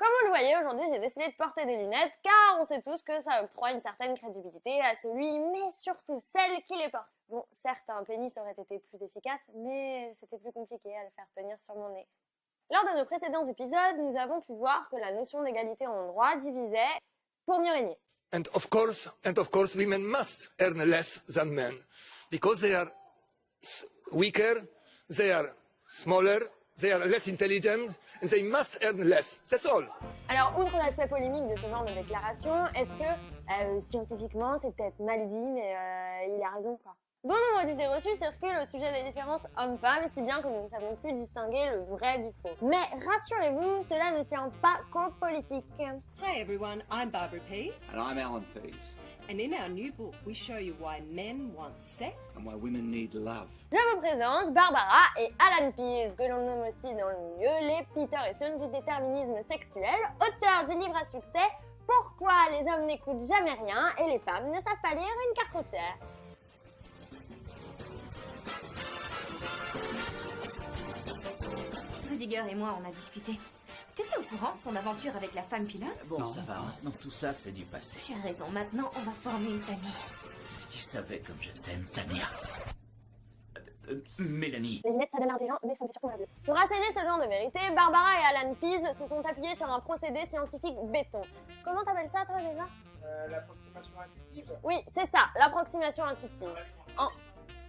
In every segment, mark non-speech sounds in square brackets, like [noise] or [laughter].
Comme vous le voyez, aujourd'hui j'ai décidé de porter des lunettes car on sait tous que ça octroie une certaine crédibilité à celui, mais surtout celle qui les porte. Bon, certes, un pénis aurait été plus efficace, mais c'était plus compliqué à le faire tenir sur mon nez. Lors de nos précédents épisodes, nous avons pu voir que la notion d'égalité en droit divisait pour mieux régner. And of course, and of course, women must earn less than men because they are weaker, they are smaller, they are less intelligent, and they must earn less. That's all. Alors, outre l'aspect polémique de ce genre de déclaration, est-ce que euh, scientifiquement c'est peut-être mal dit, mais euh, il a raison quoi Bon nombre d'idées reçues circulent au sujet des différences hommes-femmes, si bien que nous ne savons plus distinguer le vrai du faux. Mais rassurez-vous, cela ne tient pas qu'aux politiques. Hi everyone, I'm Barbara Pease. And I'm Alan Pease. And in our new book, we show you why men want sex. And why women need love. Je vous présente Barbara et Alan Pease, que l'on nomme aussi dans le milieu les Peter et Son du déterminisme sexuel, auteurs du livre à succès Pourquoi les hommes n'écoutent jamais rien et les femmes ne savent pas lire une carte routière. Rudiger et moi, on a discuté. T'étais au courant de son aventure avec la femme pilote Bon, ça va, maintenant tout ça, c'est du passé. Tu as raison, maintenant on va former une famille. Si tu savais comme je t'aime, Tania. Euh, euh, Mélanie. Les lunettes, ça donne intelligent, mais ça me fait surtout mal. Pour asséner ce genre de vérité, Barbara et Alan Pease se sont appuyés sur un procédé scientifique béton. Comment t'appelles ça, toi, déjà Euh, L'approximation intuitive. Oui, c'est ça, l'approximation intuitive. En,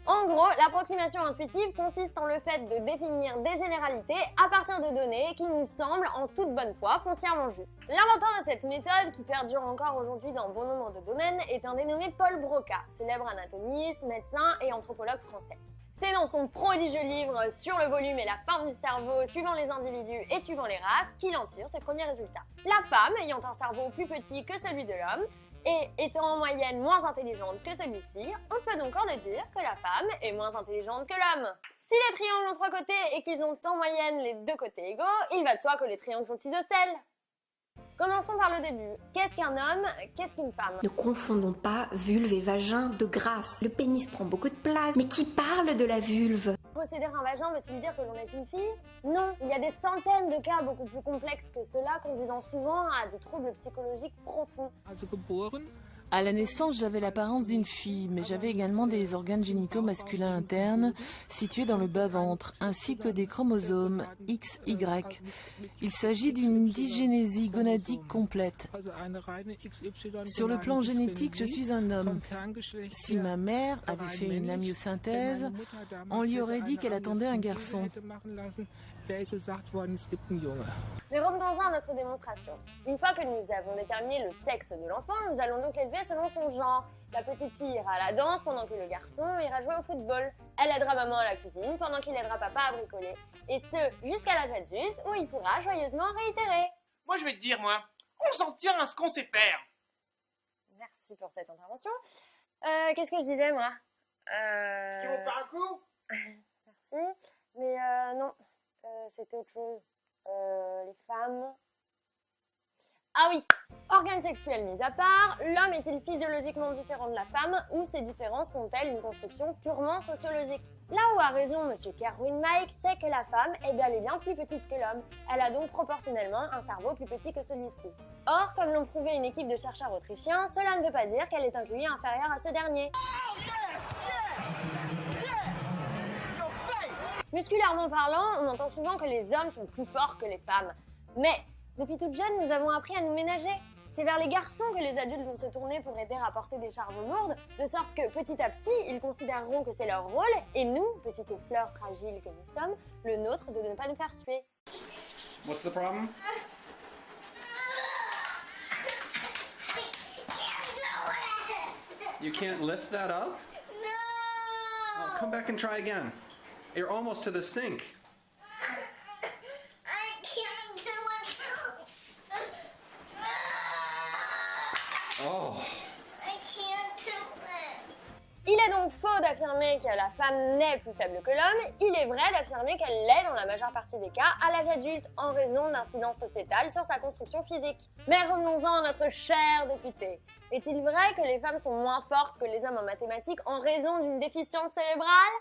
en gros, l'approximation intuitive consiste en le fait de définir des généralités à partir de données qui nous semblent en toute bonne foi foncièrement justes. L'inventeur de cette méthode, qui perdure encore aujourd'hui dans bon nombre de domaines, est un dénommé Paul Broca, célèbre anatomiste, médecin et anthropologue français. C'est dans son prodigieux livre sur le volume et la forme du cerveau suivant les individus et suivant les races qu'il en tire ses premiers résultats. La femme, ayant un cerveau plus petit que celui de l'homme, et étant en moyenne moins intelligente que celui-ci, on peut donc en déduire que la femme est moins intelligente que l'homme. Si les triangles ont trois côtés et qu'ils ont en moyenne les deux côtés égaux, il va de soi que les triangles sont isocèles. Commençons par le début. Qu'est-ce qu'un homme Qu'est-ce qu'une femme? Ne confondons pas vulve et vagin de grâce. Le pénis prend beaucoup de place, mais qui parle de la vulve? Posséder un vagin veut-il dire que l'on est une fille? Non, il y a des centaines de cas beaucoup plus complexes que cela conduisant souvent à des troubles psychologiques profonds. Geboren à la naissance, j'avais l'apparence d'une fille, mais j'avais également des organes génitaux masculins internes situés dans le bas-ventre, ainsi que des chromosomes XY. Il s'agit d'une dysgénésie gonadique complète. Sur le plan génétique, je suis un homme. Si ma mère avait fait une amyosynthèse, on lui aurait dit qu'elle attendait un garçon. Mais revenons-en à notre démonstration. Une fois que nous avons déterminé le sexe de l'enfant, nous allons donc l'élever selon son genre. La petite fille ira à la danse pendant que le garçon ira jouer au football. Elle aidera maman à la cuisine pendant qu'il aidera papa à bricoler. Et ce, jusqu'à l'âge adulte où il pourra joyeusement réitérer. Moi, je vais te dire, moi, on s'en tient à ce qu'on sait faire. Merci pour cette intervention. Euh, Qu'est-ce que je disais, moi? Euh... Tu veux pas un coup? [laughs] Merci. Mais euh, non, euh, c'était autre chose. Euh, les femmes. Ah oui Organes sexuels mis à part, l'homme est-il physiologiquement différent de la femme ou ces différences sont-elles une construction purement sociologique? Là où a raison Monsieur Kerwin Mike, c'est que la femme est bel et bien plus petite que l'homme. Elle a donc proportionnellement un cerveau plus petit que celui-ci. Or, comme l'ont prouvé une équipe de chercheurs autrichiens, cela ne veut pas dire qu'elle est un QI inférieur à ce dernier. Musculairement parlant, on entend souvent que les hommes sont plus forts que les femmes. Mais depuis toute jeune, nous avons appris à nous ménager. C'est vers les garçons que les adultes vont se tourner pour aider à porter des charges lourdes, de sorte que petit à petit, ils considéreront que c'est leur rôle, et nous, petites fleurs fragiles que nous sommes, le nôtre de ne pas nous faire suer. What's the problem? You can't lift that up? No! Oh, come back and try again. You're almost to the sink. Il est donc faux d'affirmer que la femme n'est plus faible que l'homme, il est vrai d'affirmer qu'elle l'est dans la majeure partie des cas à l'âge adulte en raison d'incidences sociétales sur sa construction physique. Mais revenons-en à notre cher député. Est-il vrai que les femmes sont moins fortes que les hommes en mathématiques en raison d'une déficience cérébrale?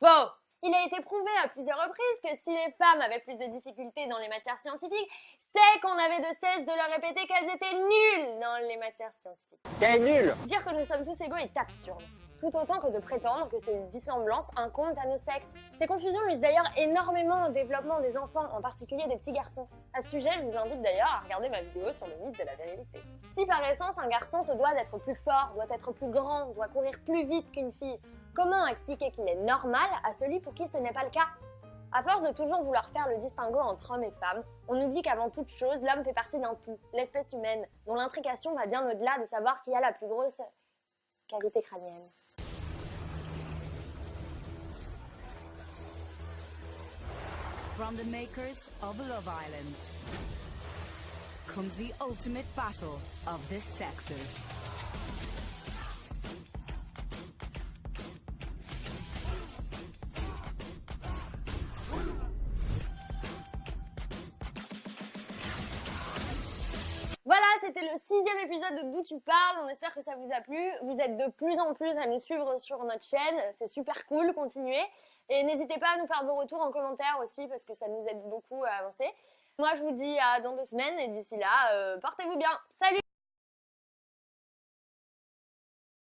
Faux Il a été prouvé à plusieurs reprises que si les femmes avaient plus de difficultés dans les matières scientifiques, c'est qu'on avait de cesse de leur répéter qu'elles étaient nulles dans les matières scientifiques. T'es nul Dire que nous sommes tous égaux est absurde, tout autant que de prétendre que ces dissemblances incombent à nos sexes. Ces confusions nuisent d'ailleurs énormément au développement des enfants, en particulier des petits garçons. À ce sujet, je vous invite d'ailleurs à regarder ma vidéo sur le mythe de la virilité. Si par essence un garçon se doit d'être plus fort, doit être plus grand, doit courir plus vite qu'une fille, comment expliquer qu'il est normal à celui pour qui ce n'est pas le cas? À force de toujours vouloir faire le distinguo entre hommes et femmes, on oublie qu'avant toute chose, l'homme fait partie d'un tout, l'espèce humaine, dont l'intrication va bien au-delà de savoir qui a la plus grosse cavité crânienne. From the makers of Love Island comes the ultimate battle of the sexes. Épisode de D'où tu parles. On espère que ça vous a plu. Vous êtes de plus en plus à nous suivre sur notre chaîne. C'est super cool, continuez. Et n'hésitez pas à nous faire vos retours en commentaire aussi parce que ça nous aide beaucoup à avancer. Moi, je vous dis à dans deux semaines et d'ici là, euh, portez-vous bien. Salut